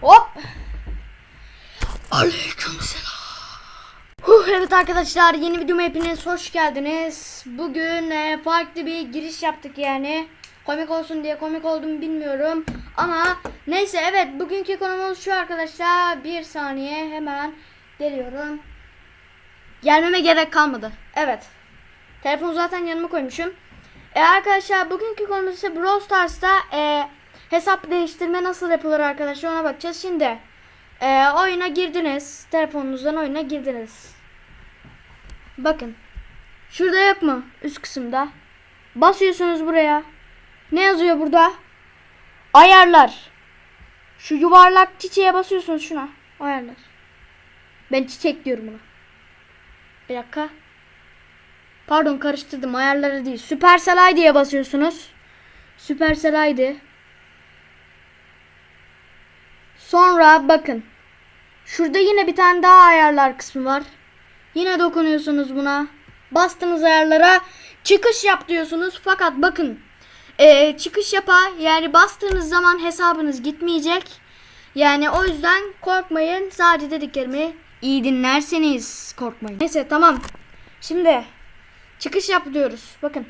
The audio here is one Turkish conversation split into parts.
Hop. Aleykümselam. Evet arkadaşlar yeni videoma hepiniz hoş geldiniz. Bugün e, farklı bir giriş yaptık yani. Komik olsun diye komik oldum bilmiyorum. Ama neyse evet bugünkü konumuz şu arkadaşlar. Bir saniye hemen geliyorum. Gelmeme gerek kalmadı. Evet. Telefonu zaten yanıma koymuşum. E arkadaşlar bugünkü konumuz ise Brawl Stars'ta e, hesap değiştirme nasıl yapılır arkadaşlar ona bakacağız. Şimdi e, oyuna girdiniz. Telefonunuzdan oyuna girdiniz. Bakın. Şurada yok mu? Üst kısımda. Basıyorsunuz buraya. Ne yazıyor burada? Ayarlar. Şu yuvarlak çiçeğe basıyorsunuz şuna. Ayarlar. Ben çiçek diyorum buna. Bir dakika. Pardon karıştırdım ayarları değil. Supercell ID'ye basıyorsunuz. Supercell ID. Sonra bakın. Şurada yine bir tane daha ayarlar kısmı var. Yine dokunuyorsunuz buna. Bastığınız ayarlara çıkış yap diyorsunuz. Fakat bakın. eee, çıkış yapa yani bastığınız zaman hesabınız gitmeyecek. Yani o yüzden korkmayın. Sadece dediklerimi iyi dinlerseniz korkmayın. Neyse tamam. Şimdi çıkış yap diyoruz. Bakın.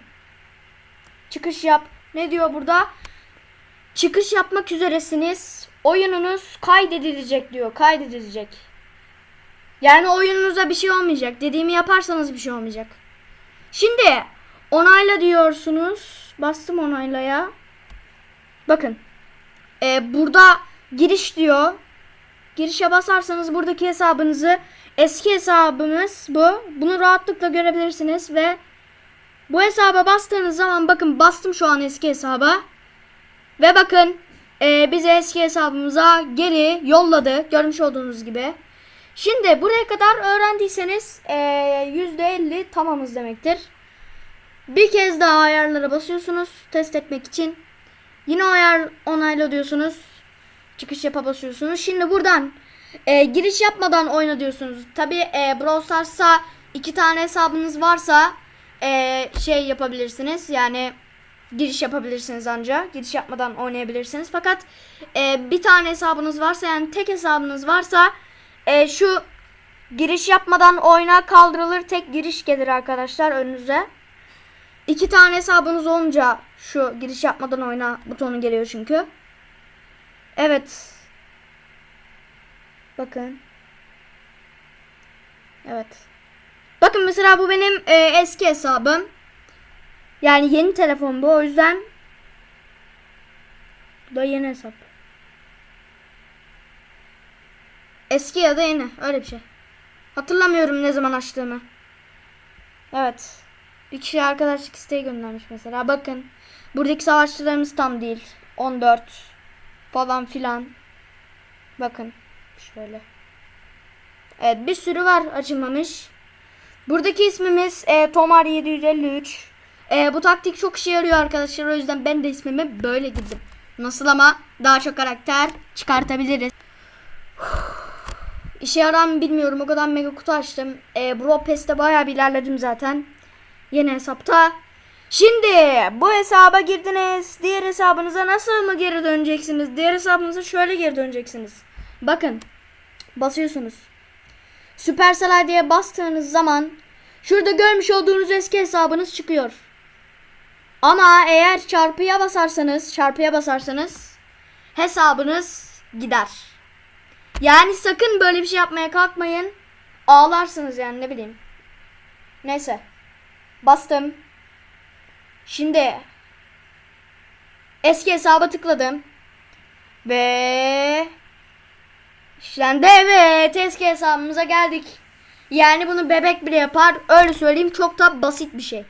Çıkış yap. Ne diyor burada? Çıkış yapmak üzeresiniz. Oyununuz kaydedilecek diyor. Kaydedilecek. Yani oyununuza bir şey olmayacak. Dediğimi yaparsanız bir şey olmayacak. Şimdi onayla diyorsunuz. Bastım onaylaya. Bakın. Ee, burada giriş diyor. Girişe basarsanız buradaki hesabınızı eski hesabımız bu. Bunu rahatlıkla görebilirsiniz ve bu hesaba bastığınız zaman bakın bastım şu an eski hesaba. Ve bakın e, bizi eski hesabımıza geri yolladı. Görmüş olduğunuz gibi. Şimdi buraya kadar öğrendiyseniz e, %50 tamamız demektir. Bir kez daha ayarlara basıyorsunuz test etmek için. Yine ayar onayla diyorsunuz. Çıkış yapa basıyorsunuz. Şimdi buradan e, giriş yapmadan oyna diyorsunuz. Tabi e, Brawl Stars'a iki tane hesabınız varsa e, şey yapabilirsiniz. Yani giriş yapabilirsiniz ancak. Giriş yapmadan oynayabilirsiniz. Fakat e, bir tane hesabınız varsa yani tek hesabınız varsa e, şu giriş yapmadan oyna kaldırılır. Tek giriş gelir arkadaşlar önünüze. İki tane hesabınız olunca şu giriş yapmadan oyna butonu geliyor çünkü. Evet. Bakın. Evet. Bakın mesela bu benim e, eski hesabım. Yani yeni telefon bu o yüzden. Bu da yeni hesap. Eski ya da yeni öyle bir şey. Hatırlamıyorum ne zaman açtığımı. Evet. Bir kişi arkadaşlık isteği göndermiş mesela. Bakın. Buradaki savaşçılarımız tam değil. 14 falan filan. Bakın. Şöyle. Evet bir sürü var açılmamış. Buradaki ismimiz e, Tomar 753. E, bu taktik çok işe yarıyor arkadaşlar. O yüzden ben de ismimi böyle girdim. Nasıl ama daha çok karakter çıkartabiliriz. İşe yarar mı bilmiyorum. O kadar mega kutu açtım. E, Bro Pass'te bayağı bir ilerledim zaten. Yeni hesapta. Şimdi bu hesaba girdiniz. Diğer hesabınıza nasıl mı geri döneceksiniz? Diğer hesabınıza şöyle geri döneceksiniz. Bakın. Basıyorsunuz. Supercell diye bastığınız zaman şurada görmüş olduğunuz eski hesabınız çıkıyor. Ama eğer çarpıya basarsanız, çarpıya basarsanız hesabınız gider. Yani sakın böyle bir şey yapmaya kalkmayın. Ağlarsınız yani ne bileyim. Neyse. Bastım. Şimdi eski hesaba tıkladım. Ve işlendi evet eski hesabımıza geldik. Yani bunu bebek bile yapar. Öyle söyleyeyim çok da basit bir şey.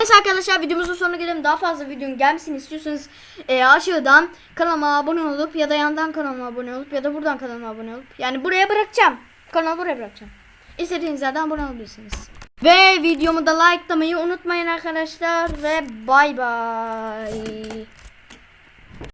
Neyse arkadaşlar videomuzun sonuna gelelim. Daha fazla videonun gelmesini istiyorsanız e, aşağıdan kanalıma abone olup ya da yandan kanalıma abone olup ya da buradan kanalıma abone olup yani buraya bırakacağım. Kanalı buraya bırakacağım. İstediğiniz yerden abone olabilirsiniz. Ve videomu da likelamayı unutmayın arkadaşlar ve bay bay.